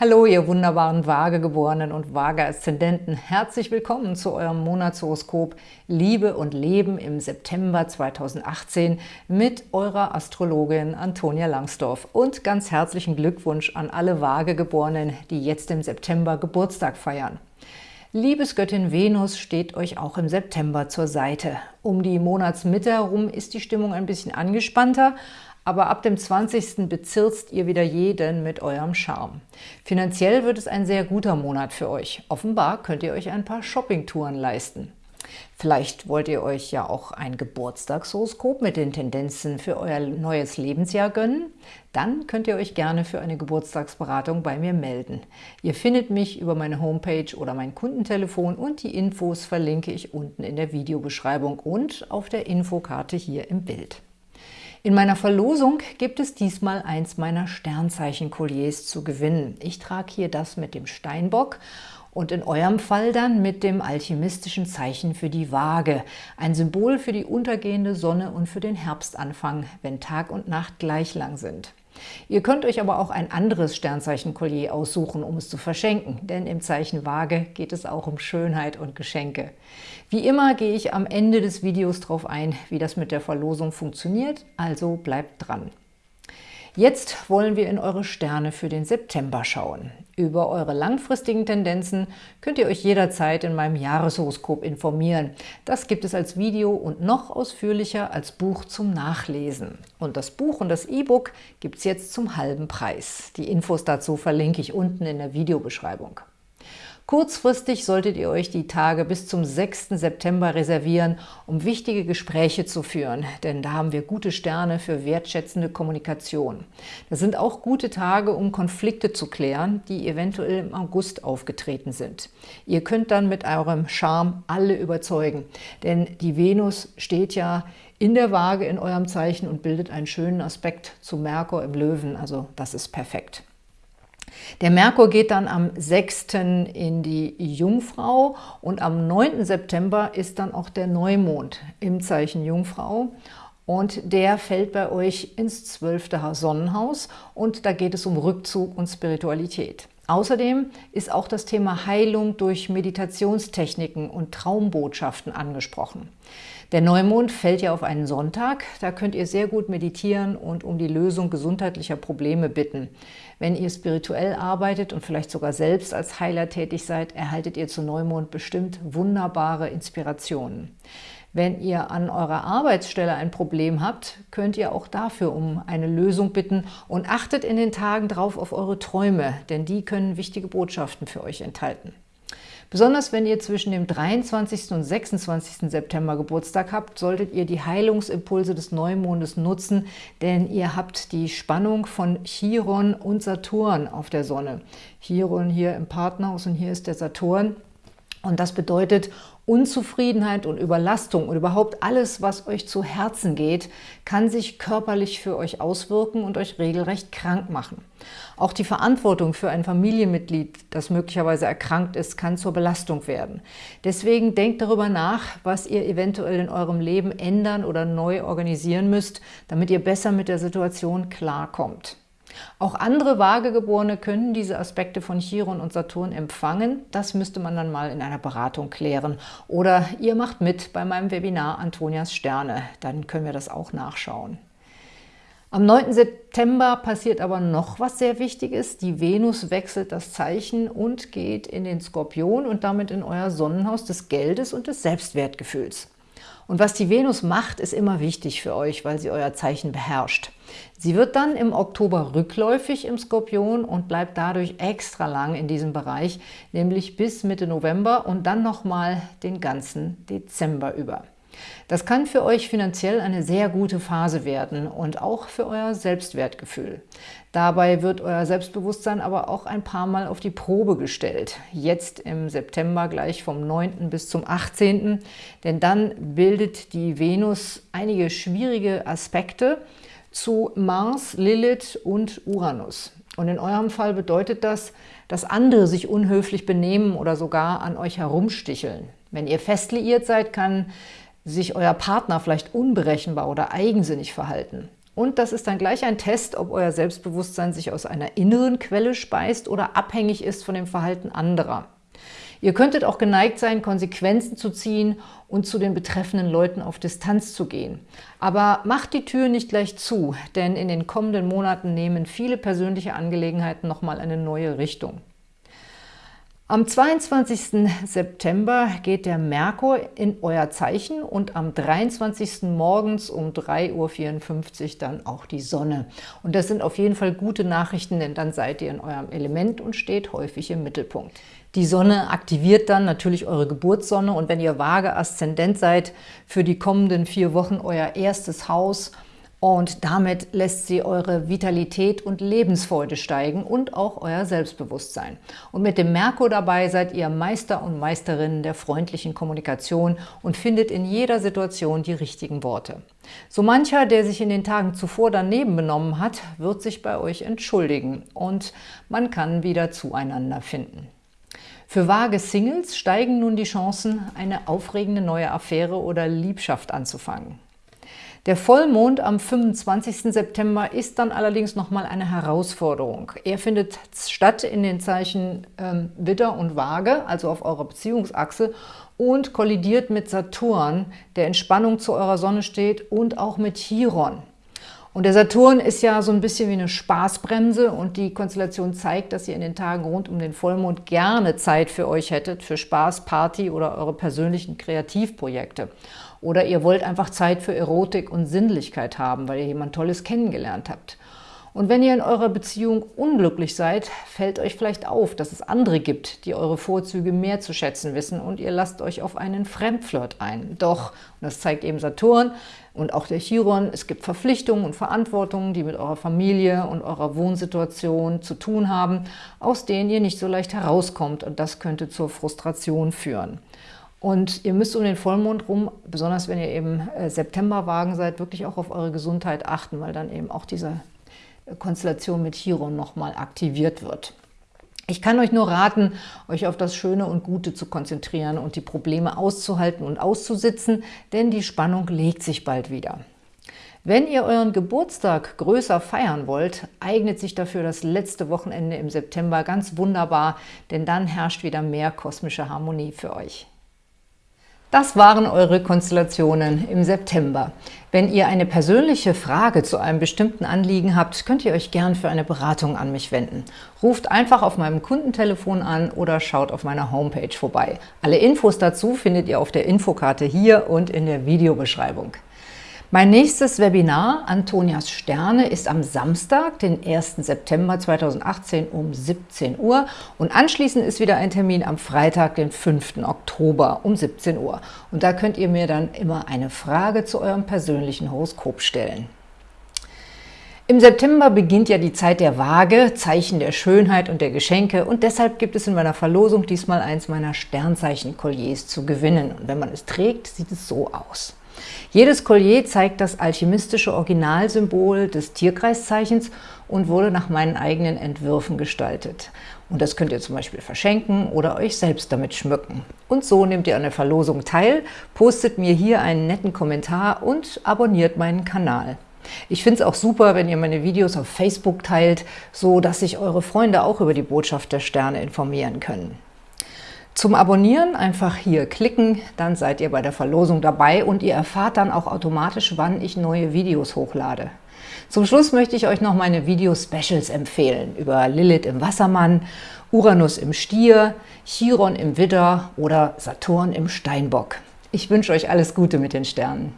Hallo, ihr wunderbaren Waagegeborenen und Waage-Aszendenten. Herzlich willkommen zu eurem Monatshoroskop Liebe und Leben im September 2018 mit eurer Astrologin Antonia Langsdorf. Und ganz herzlichen Glückwunsch an alle Waagegeborenen, die jetzt im September Geburtstag feiern. Liebesgöttin Venus steht euch auch im September zur Seite. Um die Monatsmitte herum ist die Stimmung ein bisschen angespannter, aber ab dem 20. bezirzt ihr wieder jeden mit eurem Charme. Finanziell wird es ein sehr guter Monat für euch. Offenbar könnt ihr euch ein paar Shoppingtouren leisten. Vielleicht wollt ihr euch ja auch ein Geburtstagshoroskop mit den Tendenzen für euer neues Lebensjahr gönnen? Dann könnt ihr euch gerne für eine Geburtstagsberatung bei mir melden. Ihr findet mich über meine Homepage oder mein Kundentelefon und die Infos verlinke ich unten in der Videobeschreibung und auf der Infokarte hier im Bild. In meiner Verlosung gibt es diesmal eins meiner Sternzeichen-Kolliers zu gewinnen. Ich trage hier das mit dem Steinbock und in eurem Fall dann mit dem alchemistischen Zeichen für die Waage, ein Symbol für die untergehende Sonne und für den Herbstanfang, wenn Tag und Nacht gleich lang sind. Ihr könnt euch aber auch ein anderes Sternzeichen-Collier aussuchen, um es zu verschenken, denn im Zeichen Waage geht es auch um Schönheit und Geschenke. Wie immer gehe ich am Ende des Videos darauf ein, wie das mit der Verlosung funktioniert, also bleibt dran. Jetzt wollen wir in eure Sterne für den September schauen. Über eure langfristigen Tendenzen könnt ihr euch jederzeit in meinem Jahreshoroskop informieren. Das gibt es als Video und noch ausführlicher als Buch zum Nachlesen. Und das Buch und das E-Book gibt es jetzt zum halben Preis. Die Infos dazu verlinke ich unten in der Videobeschreibung. Kurzfristig solltet ihr euch die Tage bis zum 6. September reservieren, um wichtige Gespräche zu führen, denn da haben wir gute Sterne für wertschätzende Kommunikation. Das sind auch gute Tage, um Konflikte zu klären, die eventuell im August aufgetreten sind. Ihr könnt dann mit eurem Charme alle überzeugen, denn die Venus steht ja in der Waage in eurem Zeichen und bildet einen schönen Aspekt zu Merkur im Löwen, also das ist perfekt. Der Merkur geht dann am 6. in die Jungfrau und am 9. September ist dann auch der Neumond im Zeichen Jungfrau und der fällt bei euch ins 12. Sonnenhaus und da geht es um Rückzug und Spiritualität. Außerdem ist auch das Thema Heilung durch Meditationstechniken und Traumbotschaften angesprochen. Der Neumond fällt ja auf einen Sonntag, da könnt ihr sehr gut meditieren und um die Lösung gesundheitlicher Probleme bitten. Wenn ihr spirituell arbeitet und vielleicht sogar selbst als Heiler tätig seid, erhaltet ihr zu Neumond bestimmt wunderbare Inspirationen. Wenn ihr an eurer Arbeitsstelle ein Problem habt, könnt ihr auch dafür um eine Lösung bitten und achtet in den Tagen drauf auf eure Träume, denn die können wichtige Botschaften für euch enthalten. Besonders wenn ihr zwischen dem 23. und 26. September Geburtstag habt, solltet ihr die Heilungsimpulse des Neumondes nutzen, denn ihr habt die Spannung von Chiron und Saturn auf der Sonne. Chiron hier im Partnerhaus und hier ist der Saturn. Und das bedeutet Unzufriedenheit und Überlastung und überhaupt alles, was euch zu Herzen geht, kann sich körperlich für euch auswirken und euch regelrecht krank machen. Auch die Verantwortung für ein Familienmitglied, das möglicherweise erkrankt ist, kann zur Belastung werden. Deswegen denkt darüber nach, was ihr eventuell in eurem Leben ändern oder neu organisieren müsst, damit ihr besser mit der Situation klarkommt. Auch andere Waagegeborene können diese Aspekte von Chiron und Saturn empfangen. Das müsste man dann mal in einer Beratung klären. Oder ihr macht mit bei meinem Webinar Antonias Sterne. Dann können wir das auch nachschauen. Am 9. September passiert aber noch was sehr Wichtiges. Die Venus wechselt das Zeichen und geht in den Skorpion und damit in euer Sonnenhaus des Geldes und des Selbstwertgefühls. Und was die Venus macht, ist immer wichtig für euch, weil sie euer Zeichen beherrscht. Sie wird dann im Oktober rückläufig im Skorpion und bleibt dadurch extra lang in diesem Bereich, nämlich bis Mitte November und dann nochmal den ganzen Dezember über. Das kann für euch finanziell eine sehr gute Phase werden und auch für euer Selbstwertgefühl. Dabei wird euer Selbstbewusstsein aber auch ein paar Mal auf die Probe gestellt. Jetzt im September gleich vom 9. bis zum 18., denn dann bildet die Venus einige schwierige Aspekte zu Mars, Lilith und Uranus. Und in eurem Fall bedeutet das, dass andere sich unhöflich benehmen oder sogar an euch herumsticheln. Wenn ihr fest liiert seid, kann sich euer Partner vielleicht unberechenbar oder eigensinnig verhalten. Und das ist dann gleich ein Test, ob euer Selbstbewusstsein sich aus einer inneren Quelle speist oder abhängig ist von dem Verhalten anderer. Ihr könntet auch geneigt sein, Konsequenzen zu ziehen und zu den betreffenden Leuten auf Distanz zu gehen. Aber macht die Tür nicht gleich zu, denn in den kommenden Monaten nehmen viele persönliche Angelegenheiten nochmal eine neue Richtung. Am 22. September geht der Merkur in euer Zeichen und am 23. morgens um 3.54 Uhr dann auch die Sonne. Und das sind auf jeden Fall gute Nachrichten, denn dann seid ihr in eurem Element und steht häufig im Mittelpunkt. Die Sonne aktiviert dann natürlich eure Geburtssonne und wenn ihr vage Aszendent seid, für die kommenden vier Wochen euer erstes Haus – und damit lässt sie eure Vitalität und Lebensfreude steigen und auch euer Selbstbewusstsein. Und mit dem Merkur dabei seid ihr Meister und Meisterinnen der freundlichen Kommunikation und findet in jeder Situation die richtigen Worte. So mancher, der sich in den Tagen zuvor daneben benommen hat, wird sich bei euch entschuldigen und man kann wieder zueinander finden. Für vage Singles steigen nun die Chancen, eine aufregende neue Affäre oder Liebschaft anzufangen. Der Vollmond am 25. September ist dann allerdings nochmal eine Herausforderung. Er findet statt in den Zeichen ähm, Widder und Waage, also auf eurer Beziehungsachse, und kollidiert mit Saturn, der in Spannung zu eurer Sonne steht, und auch mit Chiron. Und der Saturn ist ja so ein bisschen wie eine Spaßbremse und die Konstellation zeigt, dass ihr in den Tagen rund um den Vollmond gerne Zeit für euch hättet, für Spaß, Party oder eure persönlichen Kreativprojekte. Oder ihr wollt einfach Zeit für Erotik und Sinnlichkeit haben, weil ihr jemand Tolles kennengelernt habt. Und wenn ihr in eurer Beziehung unglücklich seid, fällt euch vielleicht auf, dass es andere gibt, die eure Vorzüge mehr zu schätzen wissen und ihr lasst euch auf einen Fremdflirt ein. Doch, und das zeigt eben Saturn und auch der Chiron, es gibt Verpflichtungen und Verantwortungen, die mit eurer Familie und eurer Wohnsituation zu tun haben, aus denen ihr nicht so leicht herauskommt und das könnte zur Frustration führen. Und ihr müsst um den Vollmond rum, besonders wenn ihr eben äh, Septemberwagen seid, wirklich auch auf eure Gesundheit achten, weil dann eben auch diese Konstellation mit Chiron nochmal aktiviert wird. Ich kann euch nur raten, euch auf das Schöne und Gute zu konzentrieren und die Probleme auszuhalten und auszusitzen, denn die Spannung legt sich bald wieder. Wenn ihr euren Geburtstag größer feiern wollt, eignet sich dafür das letzte Wochenende im September ganz wunderbar, denn dann herrscht wieder mehr kosmische Harmonie für euch. Das waren eure Konstellationen im September. Wenn ihr eine persönliche Frage zu einem bestimmten Anliegen habt, könnt ihr euch gern für eine Beratung an mich wenden. Ruft einfach auf meinem Kundentelefon an oder schaut auf meiner Homepage vorbei. Alle Infos dazu findet ihr auf der Infokarte hier und in der Videobeschreibung. Mein nächstes Webinar, Antonias Sterne, ist am Samstag, den 1. September 2018 um 17 Uhr und anschließend ist wieder ein Termin am Freitag, den 5. Oktober um 17 Uhr. Und da könnt ihr mir dann immer eine Frage zu eurem persönlichen Horoskop stellen. Im September beginnt ja die Zeit der Waage, Zeichen der Schönheit und der Geschenke und deshalb gibt es in meiner Verlosung diesmal eins meiner Sternzeichen-Kolliers zu gewinnen. Und wenn man es trägt, sieht es so aus. Jedes Collier zeigt das alchemistische Originalsymbol des Tierkreiszeichens und wurde nach meinen eigenen Entwürfen gestaltet. Und das könnt ihr zum Beispiel verschenken oder euch selbst damit schmücken. Und so nehmt ihr an der Verlosung teil, postet mir hier einen netten Kommentar und abonniert meinen Kanal. Ich finde es auch super, wenn ihr meine Videos auf Facebook teilt, so dass sich eure Freunde auch über die Botschaft der Sterne informieren können. Zum Abonnieren einfach hier klicken, dann seid ihr bei der Verlosung dabei und ihr erfahrt dann auch automatisch, wann ich neue Videos hochlade. Zum Schluss möchte ich euch noch meine Video-Specials empfehlen über Lilith im Wassermann, Uranus im Stier, Chiron im Widder oder Saturn im Steinbock. Ich wünsche euch alles Gute mit den Sternen.